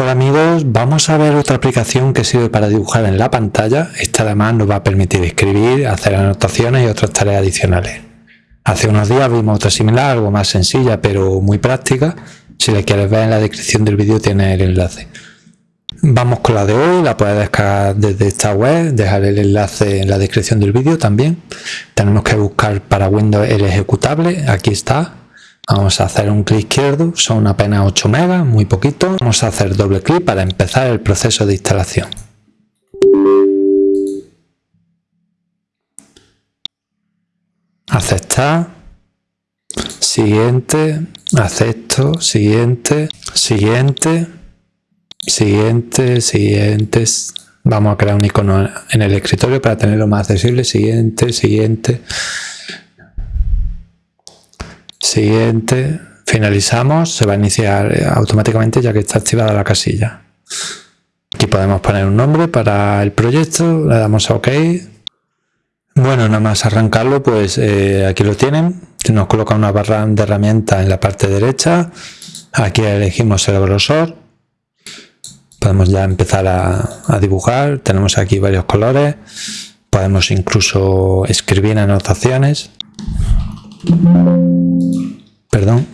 Hola amigos, vamos a ver otra aplicación que sirve para dibujar en la pantalla. Esta además nos va a permitir escribir, hacer anotaciones y otras tareas adicionales. Hace unos días vimos otra similar, algo más sencilla pero muy práctica. Si la quieres ver en la descripción del vídeo tiene el enlace. Vamos con la de hoy, la puedes descargar desde esta web, dejaré el enlace en la descripción del vídeo también. Tenemos que buscar para Windows el ejecutable, aquí está, Vamos a hacer un clic izquierdo, son apenas 8 megas, muy poquito. Vamos a hacer doble clic para empezar el proceso de instalación. Aceptar. Siguiente. Acepto. Siguiente. Siguiente. Siguiente. Siguiente. Vamos a crear un icono en el escritorio para tenerlo más accesible. Siguiente. Siguiente. Siguiente, finalizamos, se va a iniciar eh, automáticamente ya que está activada la casilla. Aquí podemos poner un nombre para el proyecto, le damos a OK. Bueno, nada más arrancarlo, pues eh, aquí lo tienen. Nos coloca una barra de herramientas en la parte derecha. Aquí elegimos el grosor. Podemos ya empezar a dibujar. Tenemos aquí varios colores. Podemos incluso escribir anotaciones perdón.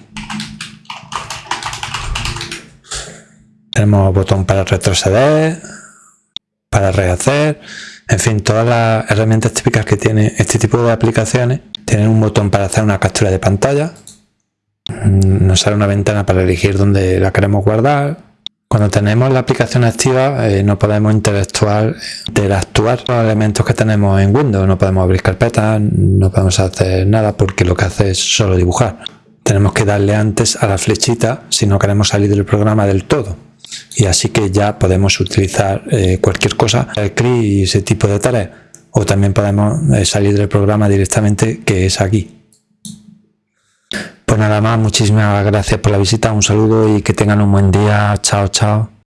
Tenemos botón para retroceder para rehacer. En fin todas las herramientas típicas que tiene este tipo de aplicaciones tienen un botón para hacer una captura de pantalla. Nos sale una ventana para elegir dónde la queremos guardar cuando tenemos la aplicación activa eh, no podemos interactuar, interactuar con elementos que tenemos en Windows, no podemos abrir carpetas, no podemos hacer nada porque lo que hace es solo dibujar. Tenemos que darle antes a la flechita si no queremos salir del programa del todo. Y así que ya podemos utilizar eh, cualquier cosa, el clic y ese tipo de tareas. O también podemos eh, salir del programa directamente que es aquí. Pues nada más, muchísimas gracias por la visita, un saludo y que tengan un buen día. Chao, chao.